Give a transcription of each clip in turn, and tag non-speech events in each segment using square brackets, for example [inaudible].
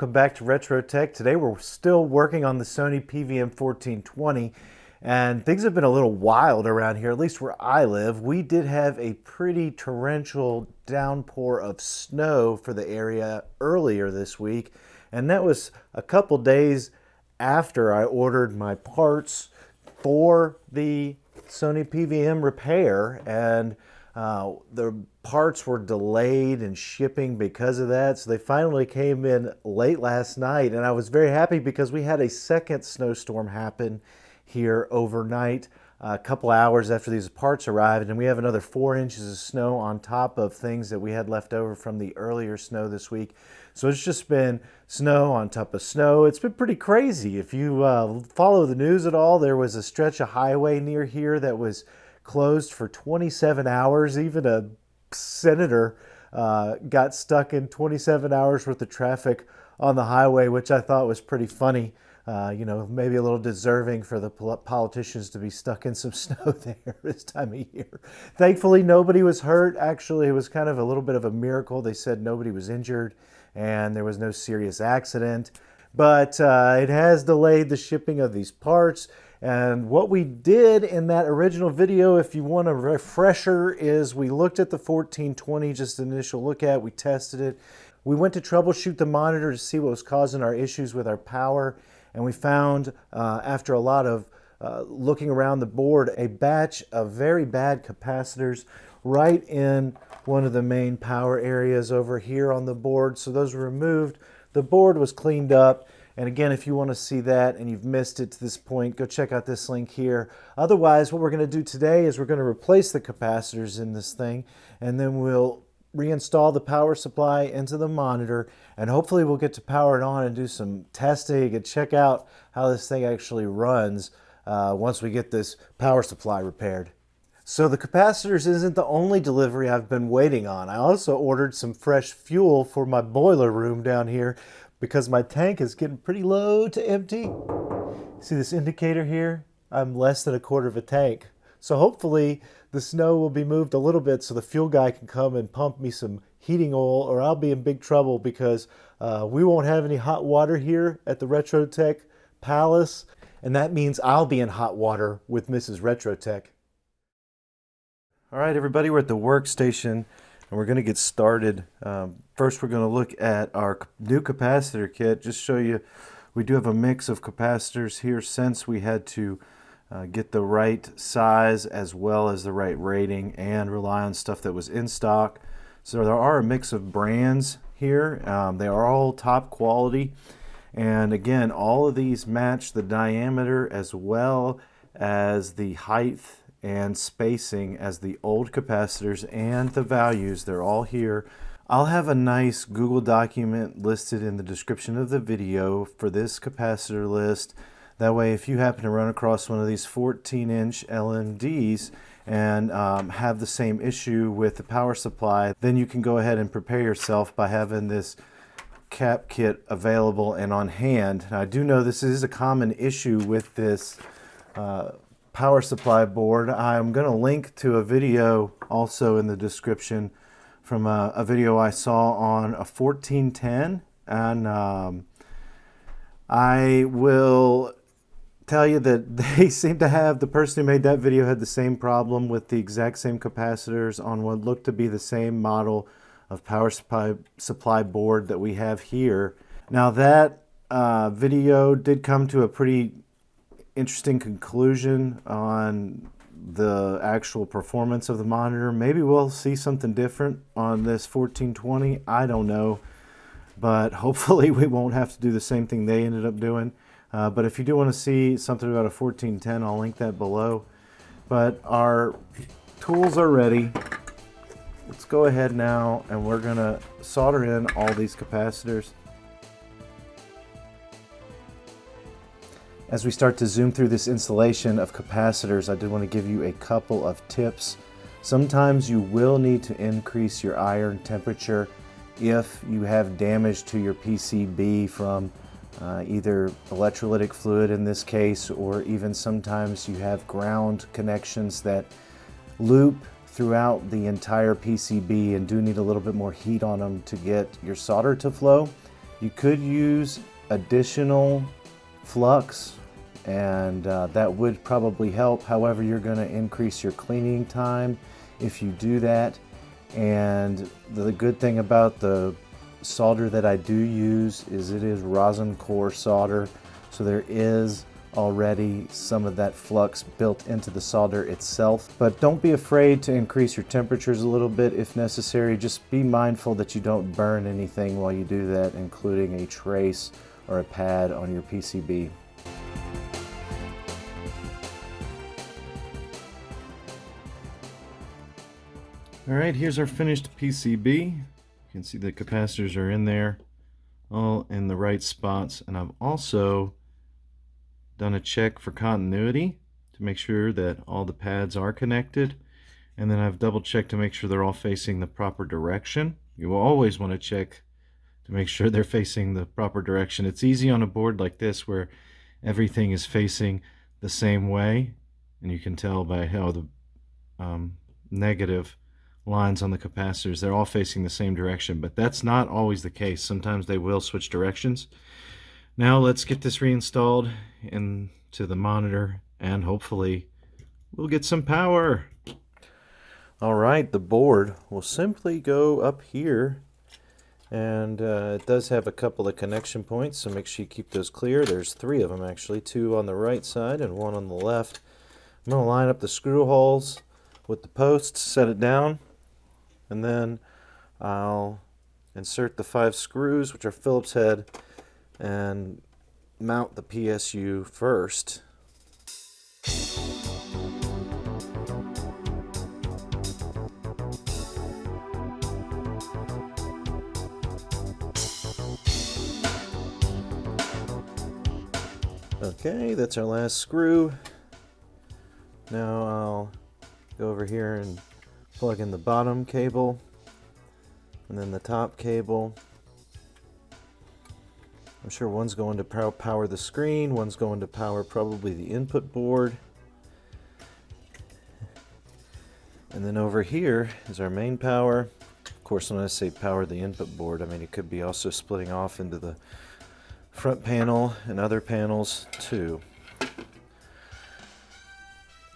welcome back to Retro Tech. Today we're still working on the Sony PVM 1420 and things have been a little wild around here, at least where I live. We did have a pretty torrential downpour of snow for the area earlier this week and that was a couple days after I ordered my parts for the Sony PVM repair and uh, the parts were delayed in shipping because of that. So they finally came in late last night and I was very happy because we had a second snowstorm happen here overnight a couple hours after these parts arrived and we have another four inches of snow on top of things that we had left over from the earlier snow this week. So it's just been snow on top of snow. It's been pretty crazy. If you uh, follow the news at all, there was a stretch of highway near here that was closed for 27 hours. Even a senator uh, got stuck in 27 hours worth of traffic on the highway, which I thought was pretty funny. Uh, you know, maybe a little deserving for the politicians to be stuck in some [laughs] snow there this time of year. Thankfully, nobody was hurt. Actually, it was kind of a little bit of a miracle. They said nobody was injured and there was no serious accident. But uh, it has delayed the shipping of these parts. And what we did in that original video, if you want a refresher, is we looked at the 1420, just an initial look at, we tested it. We went to troubleshoot the monitor to see what was causing our issues with our power. And we found, uh, after a lot of uh, looking around the board, a batch of very bad capacitors right in one of the main power areas over here on the board. So those were removed. The board was cleaned up and again, if you want to see that and you've missed it to this point, go check out this link here. Otherwise, what we're going to do today is we're going to replace the capacitors in this thing, and then we'll reinstall the power supply into the monitor, and hopefully we'll get to power it on and do some testing and check out how this thing actually runs uh, once we get this power supply repaired. So the capacitors isn't the only delivery I've been waiting on. I also ordered some fresh fuel for my boiler room down here because my tank is getting pretty low to empty. See this indicator here? I'm less than a quarter of a tank. So hopefully the snow will be moved a little bit so the fuel guy can come and pump me some heating oil or I'll be in big trouble because uh, we won't have any hot water here at the RetroTech Palace. And that means I'll be in hot water with Mrs. RetroTech. All right, everybody, we're at the workstation and we're going to get started. Um, first, we're going to look at our new capacitor kit. Just show you, we do have a mix of capacitors here since we had to uh, get the right size as well as the right rating and rely on stuff that was in stock. So there are a mix of brands here. Um, they are all top quality. And again, all of these match the diameter as well as the height and spacing as the old capacitors and the values. They're all here. I'll have a nice Google document listed in the description of the video for this capacitor list. That way, if you happen to run across one of these 14-inch LMDs and um, have the same issue with the power supply, then you can go ahead and prepare yourself by having this cap kit available and on hand. Now, I do know this is a common issue with this uh, power supply board. I'm going to link to a video also in the description from a, a video I saw on a 1410 and um, I will tell you that [laughs] they seem to have, the person who made that video had the same problem with the exact same capacitors on what looked to be the same model of power supply, supply board that we have here. Now that uh, video did come to a pretty interesting conclusion on the actual performance of the monitor. Maybe we'll see something different on this 1420. I don't know. But hopefully [laughs] we won't have to do the same thing they ended up doing. Uh, but if you do want to see something about a 1410, I'll link that below. But our tools are ready. Let's go ahead now and we're going to solder in all these capacitors. As we start to zoom through this installation of capacitors, I did want to give you a couple of tips. Sometimes you will need to increase your iron temperature if you have damage to your PCB from uh, either electrolytic fluid in this case, or even sometimes you have ground connections that loop throughout the entire PCB and do need a little bit more heat on them to get your solder to flow. You could use additional flux and uh, that would probably help. However, you're going to increase your cleaning time if you do that. And the good thing about the solder that I do use is it is rosin core solder. So there is already some of that flux built into the solder itself. But don't be afraid to increase your temperatures a little bit if necessary. Just be mindful that you don't burn anything while you do that, including a trace or a pad on your PCB. All right, here's our finished PCB. You can see the capacitors are in there, all in the right spots. And I've also done a check for continuity to make sure that all the pads are connected. And then I've double checked to make sure they're all facing the proper direction. You will always want to check to make sure they're facing the proper direction. It's easy on a board like this where everything is facing the same way. And you can tell by how the um, negative lines on the capacitors. They're all facing the same direction, but that's not always the case. Sometimes they will switch directions. Now let's get this reinstalled into the monitor and hopefully we'll get some power. All right, the board will simply go up here and uh, it does have a couple of connection points, so make sure you keep those clear. There's three of them actually, two on the right side and one on the left. I'm going to line up the screw holes with the posts, set it down, and then I'll insert the five screws which are Phillips head and mount the PSU first Okay, that's our last screw. Now I'll go over here and plug in the bottom cable and then the top cable. I'm sure one's going to power the screen, one's going to power probably the input board. And then over here is our main power. Of course, when I say power the input board, I mean it could be also splitting off into the front panel and other panels too.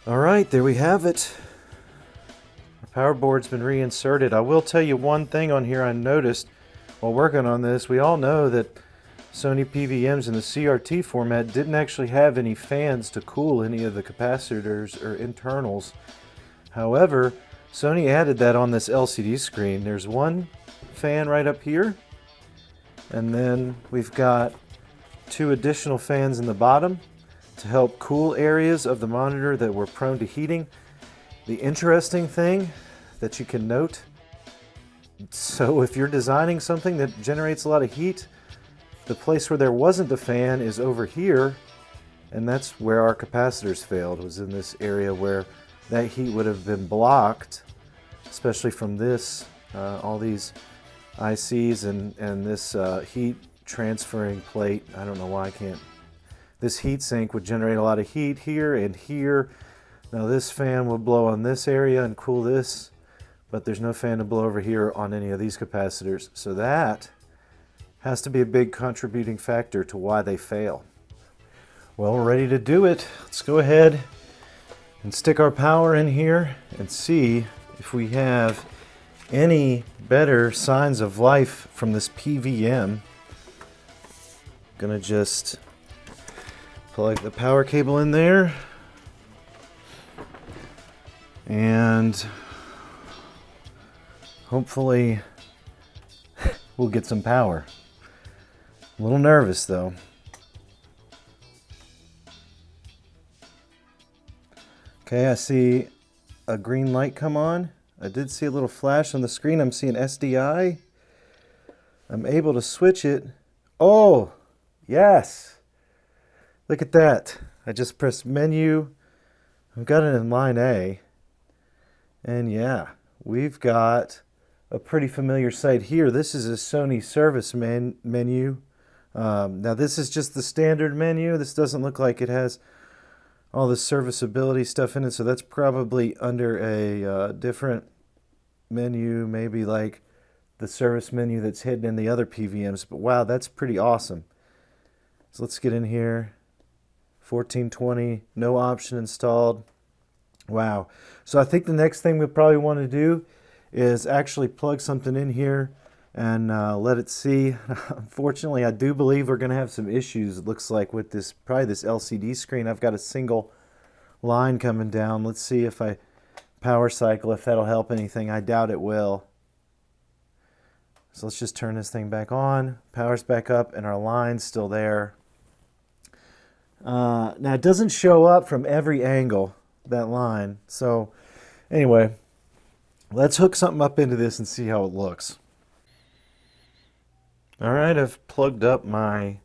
All right, there we have it power board's been reinserted. I will tell you one thing on here I noticed while working on this. We all know that Sony PVMs in the CRT format didn't actually have any fans to cool any of the capacitors or internals. However, Sony added that on this LCD screen. There's one fan right up here, and then we've got two additional fans in the bottom to help cool areas of the monitor that were prone to heating. The interesting thing that you can note, so if you're designing something that generates a lot of heat, the place where there wasn't a fan is over here, and that's where our capacitors failed, was in this area where that heat would have been blocked, especially from this, uh, all these ICs and, and this uh, heat transferring plate. I don't know why I can't. This heat sink would generate a lot of heat here and here, now this fan would blow on this area and cool this, but there's no fan to blow over here on any of these capacitors. So that has to be a big contributing factor to why they fail. Well, we're ready to do it. Let's go ahead and stick our power in here and see if we have any better signs of life from this PVM. Gonna just plug the power cable in there and hopefully [laughs] we'll get some power. A little nervous though. Okay, I see a green light come on. I did see a little flash on the screen. I'm seeing SDI. I'm able to switch it. Oh, yes. Look at that. I just pressed menu. I've got it in line A. And yeah, we've got a pretty familiar sight here. This is a Sony service man menu. Um, now this is just the standard menu. This doesn't look like it has all the serviceability stuff in it. So that's probably under a uh, different menu, maybe like the service menu that's hidden in the other PVMs. But wow, that's pretty awesome. So let's get in here. 1420, no option installed. Wow. So I think the next thing we probably want to do is actually plug something in here and uh, let it see. [laughs] Unfortunately, I do believe we're going to have some issues, it looks like, with this, probably this LCD screen. I've got a single line coming down. Let's see if I power cycle, if that'll help anything. I doubt it will. So let's just turn this thing back on. Power's back up and our line's still there. Uh, now it doesn't show up from every angle, that line. So anyway, let's hook something up into this and see how it looks. All right, I've plugged up my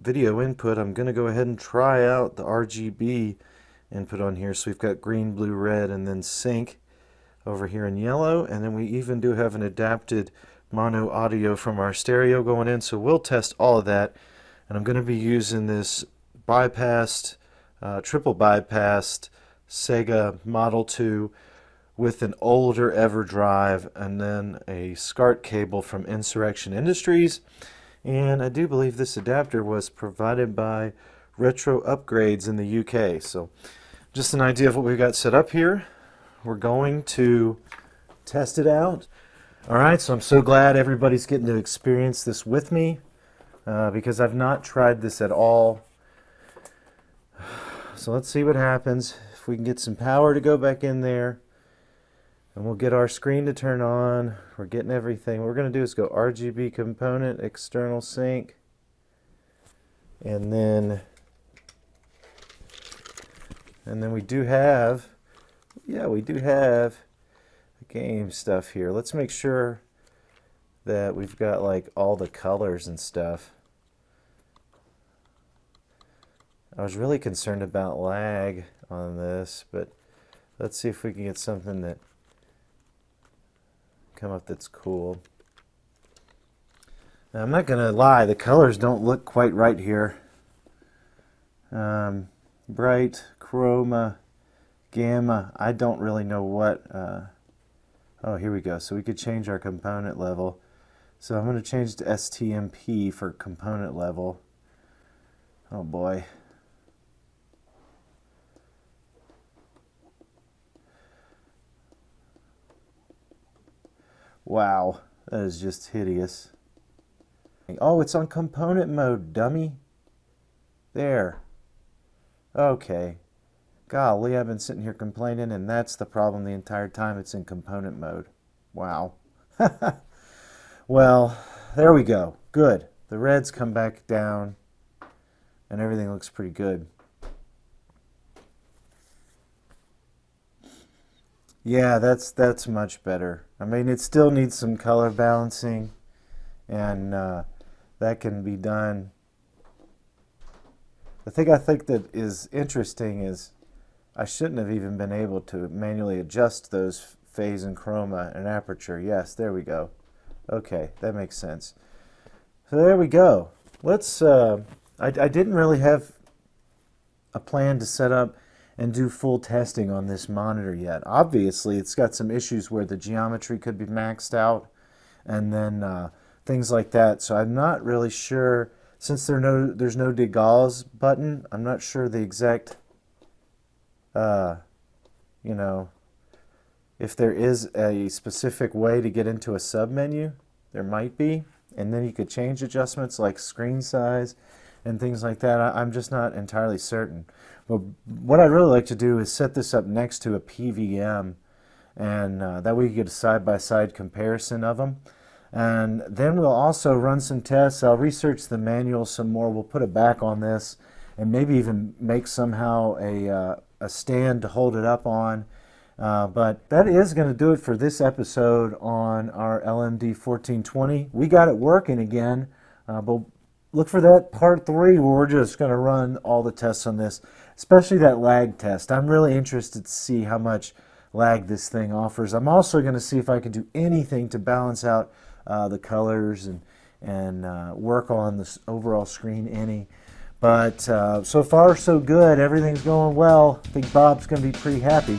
video input. I'm going to go ahead and try out the RGB input on here. So we've got green, blue, red, and then sync over here in yellow. And then we even do have an adapted mono audio from our stereo going in. So we'll test all of that. And I'm going to be using this bypassed, uh, triple bypassed Sega Model 2 with an older EverDrive and then a SCART cable from Insurrection Industries. And I do believe this adapter was provided by Retro Upgrades in the UK. So just an idea of what we've got set up here. We're going to test it out. All right, so I'm so glad everybody's getting to experience this with me uh, because I've not tried this at all. [sighs] So let's see what happens. If we can get some power to go back in there. And we'll get our screen to turn on. We're getting everything. What we're going to do is go RGB component, external sync. And then, and then we do have, yeah, we do have game stuff here. Let's make sure that we've got like all the colors and stuff. I was really concerned about lag on this, but let's see if we can get something that come up that's cool. Now, I'm not going to lie, the colors don't look quite right here. Um, bright, chroma, gamma, I don't really know what. Uh, oh, here we go. So we could change our component level. So I'm going to change to STMP for component level. Oh boy. Wow, that is just hideous. Oh, it's on component mode, dummy. There. Okay. Golly, I've been sitting here complaining, and that's the problem the entire time it's in component mode. Wow. [laughs] well, there we go. Good. The reds come back down, and everything looks pretty good. Yeah, that's that's much better. I mean, it still needs some color balancing, and uh, that can be done. The thing I think that is interesting is I shouldn't have even been able to manually adjust those phase and chroma and aperture. Yes, there we go. Okay, that makes sense. So there we go. Let's. Uh, I, I didn't really have a plan to set up and do full testing on this monitor yet. Obviously, it's got some issues where the geometry could be maxed out and then uh, things like that. So I'm not really sure, since there no, there's no degauss button, I'm not sure the exact, uh, you know, if there is a specific way to get into a submenu, there might be. And then you could change adjustments like screen size and things like that. I, am just not entirely certain. But what I'd really like to do is set this up next to a PVM and uh, that way you get a side-by-side -side comparison of them. And then we'll also run some tests. I'll research the manual some more. We'll put it back on this and maybe even make somehow a, uh, a stand to hold it up on. Uh, but that is going to do it for this episode on our LMD 1420. We got it working again, uh, but look for that part three where we're just going to run all the tests on this, especially that lag test. I'm really interested to see how much lag this thing offers. I'm also going to see if I can do anything to balance out uh, the colors and, and uh, work on this overall screen any. But uh, so far so good. Everything's going well. I think Bob's going to be pretty happy.